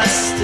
trust.